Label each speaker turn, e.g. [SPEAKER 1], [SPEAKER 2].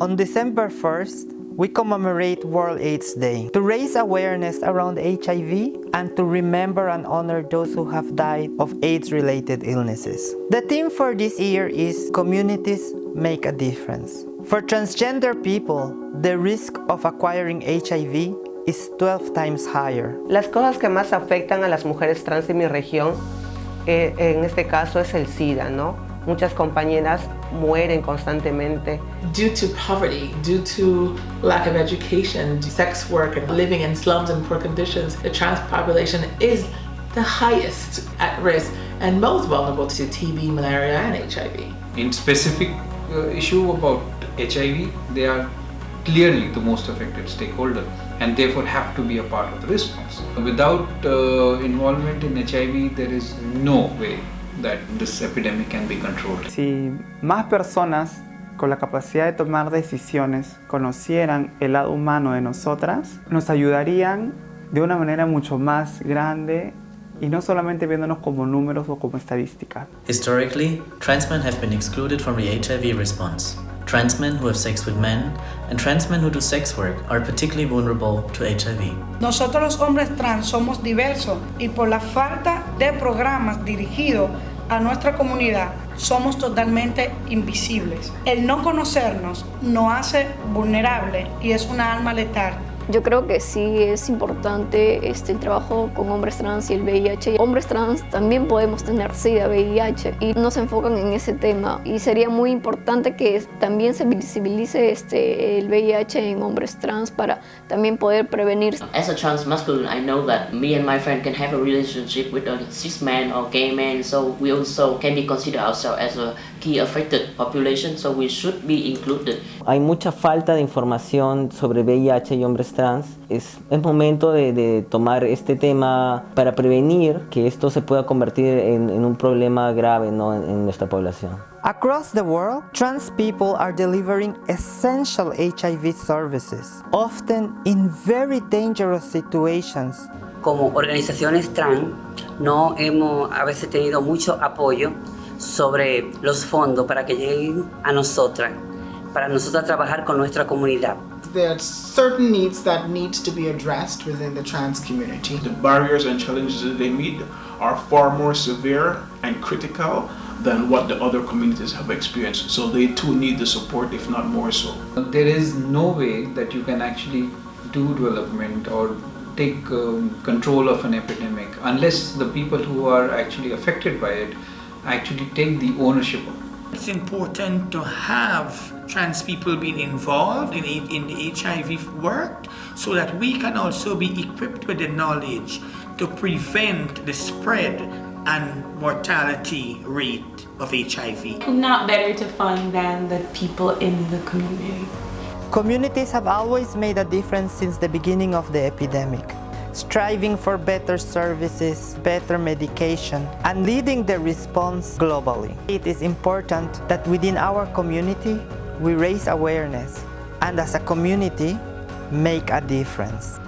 [SPEAKER 1] On December 1st, we commemorate World AIDS Day to raise awareness around HIV and to remember and honor those who have died of AIDS-related illnesses. The theme for this year is Communities Make a Difference. For transgender people, the risk of acquiring HIV is 12 times higher.
[SPEAKER 2] Las cosas que más afectan a las mujeres trans de mi región, eh, en este caso es el SIDA, ¿no? Muchas compañeras mueren constantemente.
[SPEAKER 3] Due to poverty, due to lack of education, sex work and living in slums and poor conditions, the trans population is the highest at risk and most vulnerable to TB, malaria and HIV.
[SPEAKER 4] In specific uh, issue about HIV, they are clearly the most affected stakeholder and therefore have to be a part of the response. Without uh, involvement in HIV, there is no way that this epidemic can be controlled.
[SPEAKER 5] Si más personas con la capacidad de tomar decisiones conocieran el lado humano de nosotras, nos ayudarían de una manera mucho más grande y no solamente viéndonos como números o como estadísticas.
[SPEAKER 6] Historically, trans men have been excluded from the HIV response. Trans men who have sex with men and trans men who do sex work are particularly vulnerable to HIV.
[SPEAKER 7] Nosotros los hombres trans somos diversos y por la falta de programas dirigidos a nuestra comunidad somos totalmente invisibles. El no conocernos nos hace vulnerable y es una alma letal.
[SPEAKER 8] Yo creo que sí es importante este, el trabajo con hombres trans y el VIH. Hombres trans también podemos tener SIDA, VIH y no se enfocan en ese tema. Y sería muy importante que también se visibilice este, el VIH en hombres trans para también poder prevenir.
[SPEAKER 9] As a trans masculine, I know that me and my friend can have a relationship with a cis man or gay man, so we also can be considered ourselves as a key affected population, so we should be included.
[SPEAKER 10] Hay mucha falta de información sobre VIH y hombres trans. Es el momento de, de tomar este tema para prevenir que esto se pueda convertir en, en un problema grave ¿no? en, en nuestra población.
[SPEAKER 1] Across the world, trans people are delivering essential HIV services, often in very dangerous situations.
[SPEAKER 11] Como organizaciones trans, no hemos a veces tenido mucho apoyo sobre los fondos para que lleguen a nosotras, para nosotras trabajar con nuestra comunidad.
[SPEAKER 12] There are certain needs that need to be addressed within the trans community.
[SPEAKER 13] The barriers and challenges that they meet are far more severe and critical than what the other communities have experienced. So they too need the support, if not more so.
[SPEAKER 4] There is no way that you can actually do development or take um, control of an epidemic unless the people who are actually affected by it actually take the ownership of it.
[SPEAKER 14] It's important to have trans people being involved in, in the HIV work so that we can also be equipped with the knowledge to prevent the spread and mortality rate of HIV.
[SPEAKER 15] Not better to fund than the people in the community.
[SPEAKER 1] Communities have always made a difference since the beginning of the epidemic striving for better services, better medication, and leading the response globally. It is important that within our community, we raise awareness and as a community, make a difference.